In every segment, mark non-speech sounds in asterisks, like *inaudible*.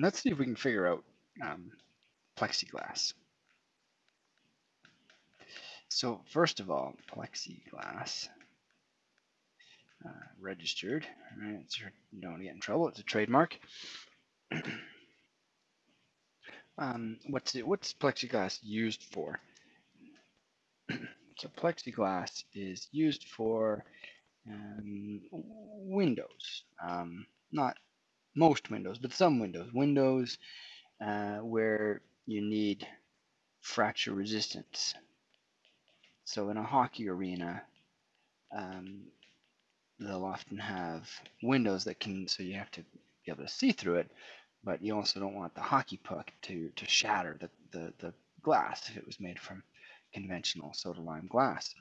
let's see if we can figure out um, plexiglass. So first of all, plexiglass uh, registered. Right, don't get in trouble. It's a trademark. *clears throat* um, what's it, what's plexiglass used for? *clears throat* so plexiglass is used for um, windows. Um, not most windows, but some windows. Windows uh, where you need fracture resistance. So in a hockey arena, um, they'll often have windows that can, so you have to be able to see through it, but you also don't want the hockey puck to, to shatter the, the, the glass if it was made from conventional soda lime glass.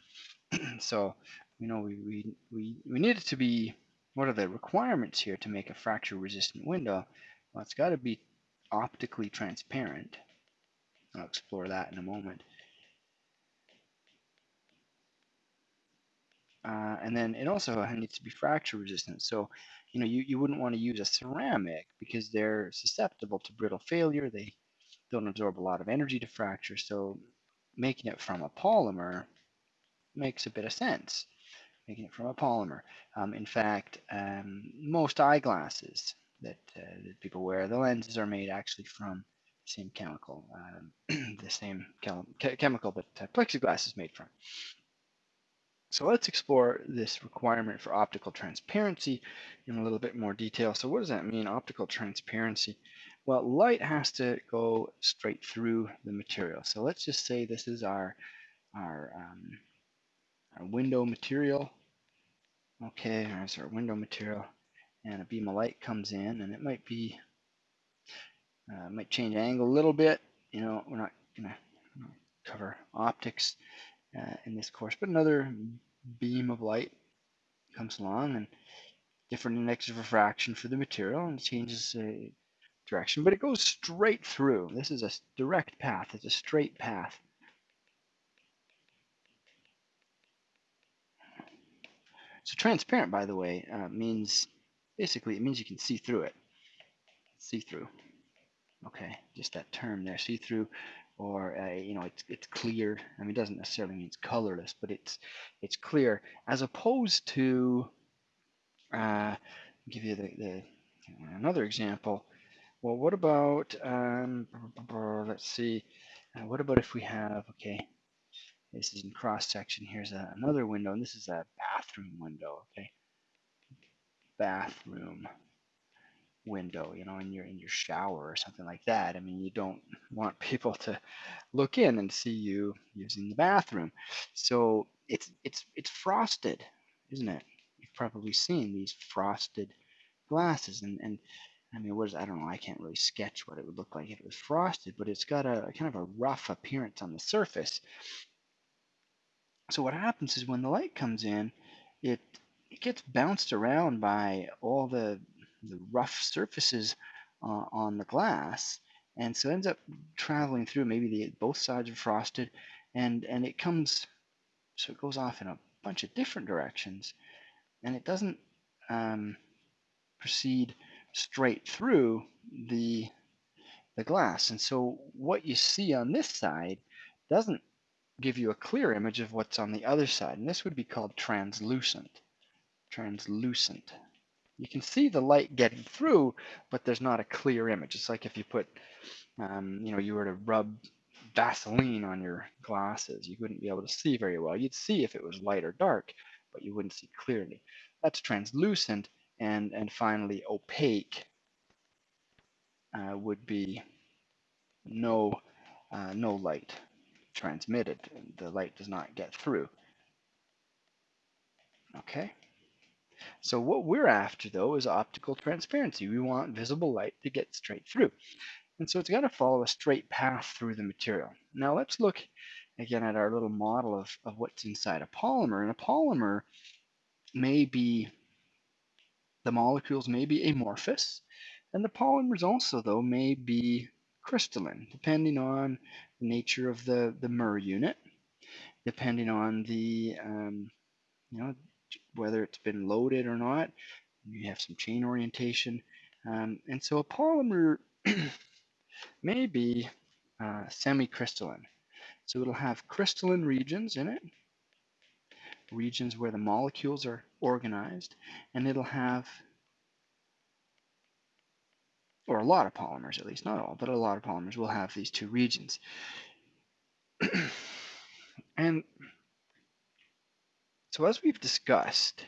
*clears throat* so, you know, we, we, we, we need it to be, what are the requirements here to make a fracture resistant window? Well, it's got to be optically transparent. I'll explore that in a moment. Uh, and then it also needs to be fracture resistant. So, you know, you, you wouldn't want to use a ceramic because they're susceptible to brittle failure. They don't absorb a lot of energy to fracture. So making it from a polymer makes a bit of sense. Making it from a polymer. Um, in fact, um, most eyeglasses that, uh, that people wear, the lenses are made actually from the same chemical, um, *clears throat* the same chem chemical that uh, plexiglass is made from. So let's explore this requirement for optical transparency in a little bit more detail. So what does that mean, optical transparency? Well, light has to go straight through the material. So let's just say this is our, our, um, our window material. Okay, there's our window material. And a beam of light comes in, and it might be, uh, might change angle a little bit. You know, we're not to cover optics uh, in this course, but another beam of light comes along and different index of refraction for the material and it changes uh, direction, but it goes straight through. This is a direct path. It's a straight path. So transparent, by the way, uh, means basically it means you can see through it. See through. Okay, just that term there, see through or uh, you know it's it's clear. I mean, it doesn't necessarily mean it's colorless, but it's it's clear as opposed to. Uh, give you the, the another example. Well, what about um, let's see. Uh, what about if we have okay? This is in cross section. Here's a, another window, and this is a bathroom window. Okay, bathroom window, you know, in your in your shower or something like that. I mean, you don't want *laughs* people to look in and see you using the bathroom. So it's it's it's frosted, isn't it? You've probably seen these frosted glasses, and and I mean, what is I don't know. I can't really sketch what it would look like if it was frosted, but it's got a, a kind of a rough appearance on the surface. So what happens is when the light comes in, it it gets bounced around by all the the rough surfaces uh, on the glass and so ends up traveling through. Maybe the both sides are frosted and and it comes so it goes off in a bunch of different directions and it doesn't um, proceed straight through the the glass. And so what you see on this side doesn't give you a clear image of what's on the other side and this would be called translucent translucent you can see the light getting through, but there's not a clear image. It's like if you put, um, you know, you were to rub Vaseline on your glasses, you wouldn't be able to see very well. You'd see if it was light or dark, but you wouldn't see clearly. That's translucent, and and finally opaque uh, would be no uh, no light transmitted. The light does not get through. Okay. So what we're after though is optical transparency. We want visible light to get straight through. And so it's got to follow a straight path through the material. Now let's look again at our little model of, of what's inside a polymer. And a polymer may be, the molecules may be amorphous, and the polymers also though may be crystalline, depending on the nature of the, the MER unit, depending on the, um, you know, whether it's been loaded or not. You have some chain orientation. Um, and so a polymer *clears throat* may be uh, semi-crystalline. So it'll have crystalline regions in it, regions where the molecules are organized, and it'll have, or a lot of polymers at least, not all, but a lot of polymers will have these two regions. *clears throat* and so as we've discussed,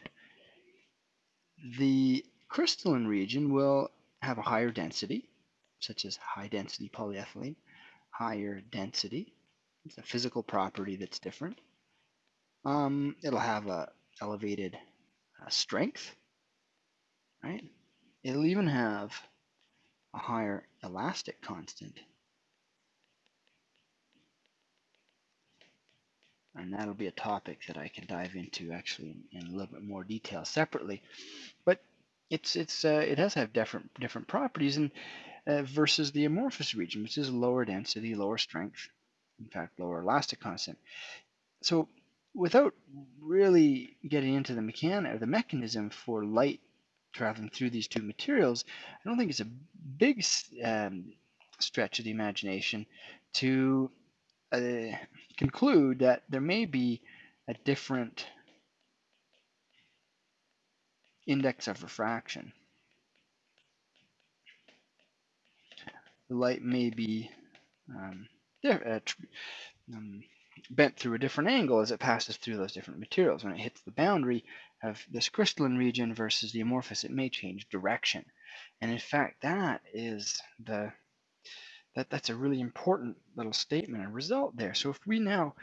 the crystalline region will have a higher density, such as high density polyethylene, higher density. It's a physical property that's different. Um, it'll have a elevated uh, strength, right? It'll even have a higher elastic constant. And that'll be a topic that I can dive into actually in, in a little bit more detail separately. But it's it's uh, it has have different different properties and uh, versus the amorphous region, which is lower density, lower strength, in fact, lower elastic constant. So without really getting into the mechanic or the mechanism for light traveling through these two materials, I don't think it's a big um, stretch of the imagination to uh, conclude that there may be a different index of refraction. The light may be um, uh, um, bent through a different angle as it passes through those different materials. When it hits the boundary of this crystalline region versus the amorphous, it may change direction. And in fact, that is the that that's a really important little statement and result there. So if we now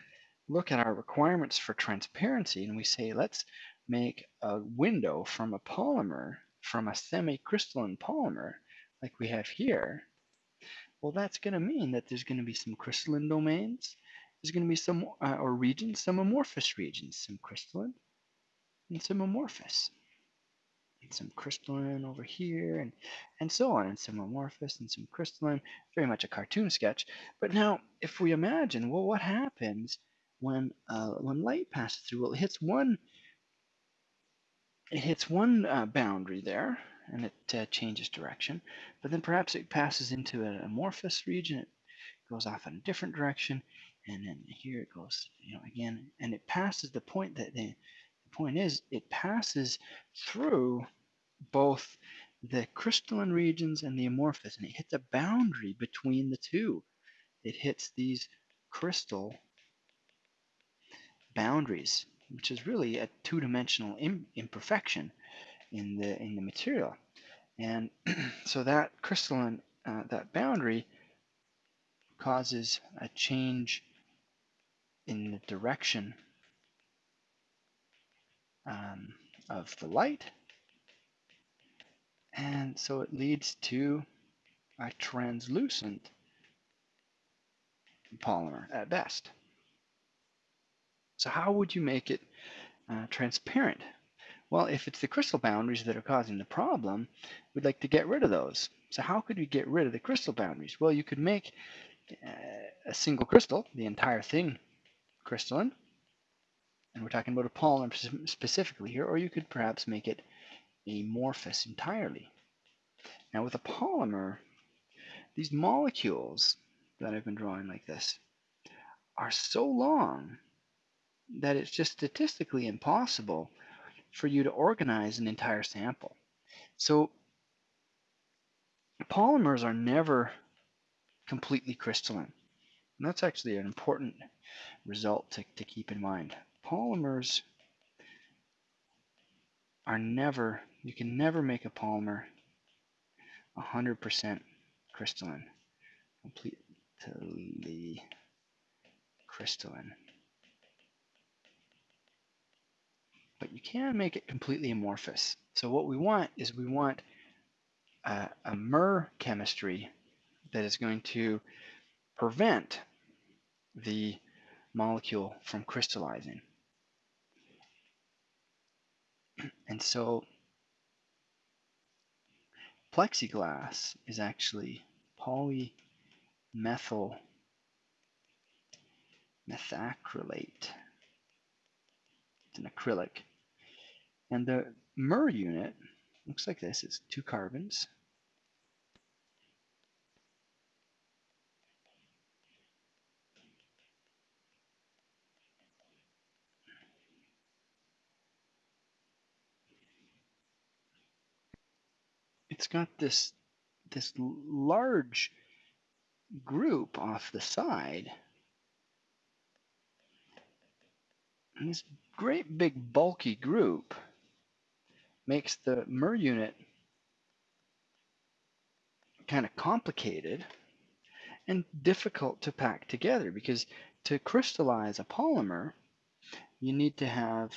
look at our requirements for transparency and we say let's make a window from a polymer from a semi-crystalline polymer like we have here, well that's going to mean that there's going to be some crystalline domains there's going to be some, uh, or regions, some amorphous regions, some crystalline and some amorphous. And some crystalline over here and, and so on, and some amorphous and some crystalline, very much a cartoon sketch. But now, if we imagine, well, what happens when, uh, when light passes through? Well, it hits one, it hits one uh, boundary there, and it uh, changes direction. But then perhaps it passes into an amorphous region, it goes off in a different direction, and then here it goes, you know, again, and it passes the point that the, point is it passes through both the crystalline regions and the amorphous, and it hits a boundary between the two. It hits these crystal boundaries, which is really a two-dimensional imperfection in the in the material, and *clears throat* so that crystalline uh, that boundary causes a change in the direction um, of the light. And so it leads to a translucent polymer at best. So how would you make it uh, transparent? Well, if it's the crystal boundaries that are causing the problem, we'd like to get rid of those. So how could we get rid of the crystal boundaries? Well, you could make uh, a single crystal, the entire thing crystalline, and we're talking about a polymer specifically here, or you could perhaps make it amorphous entirely. Now with a polymer, these molecules that I've been drawing like this are so long that it's just statistically impossible for you to organize an entire sample. So polymers are never completely crystalline. And that's actually an important result to, to keep in mind. Polymers are never, you can never make a polymer 100% crystalline, completely crystalline. But you can make it completely amorphous. So what we want is we want a, a MER chemistry that is going to prevent the molecule from crystallizing. And so plexiglass is actually polymethyl methacrylate. It's an acrylic. And the MER unit looks like this. It's two carbons. It's got this this large group off the side. And this great big bulky group makes the MER unit kind of complicated and difficult to pack together because to crystallize a polymer, you need to have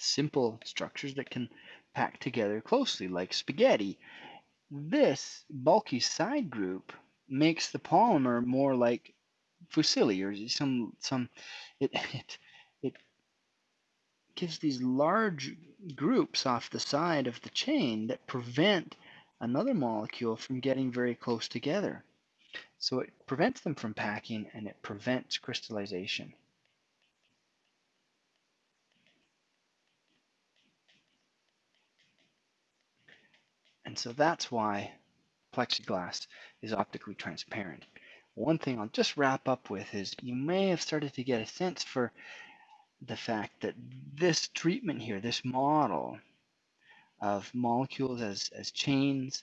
simple structures that can pack together closely like spaghetti. This bulky side group makes the polymer more like fusilli or some some it it it gives these large groups off the side of the chain that prevent another molecule from getting very close together. So it prevents them from packing and it prevents crystallization. And so that's why plexiglass is optically transparent. One thing I'll just wrap up with is you may have started to get a sense for the fact that this treatment here, this model, of molecules as, as chains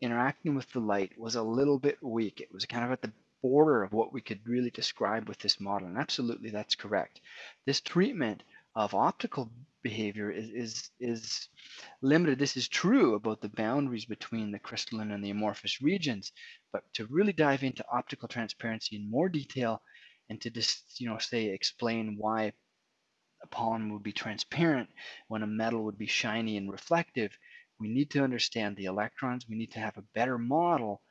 interacting with the light was a little bit weak. It was kind of at the border of what we could really describe with this model. And absolutely, that's correct. This treatment of optical behavior is, is, is limited. This is true about the boundaries between the crystalline and the amorphous regions. But to really dive into optical transparency in more detail and to just, you know, say, explain why a polymer would be transparent, when a metal would be shiny and reflective, we need to understand the electrons. We need to have a better model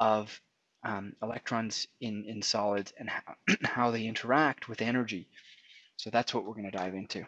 of um, electrons in, in solids and how, *clears throat* how they interact with energy. So that's what we're going to dive into.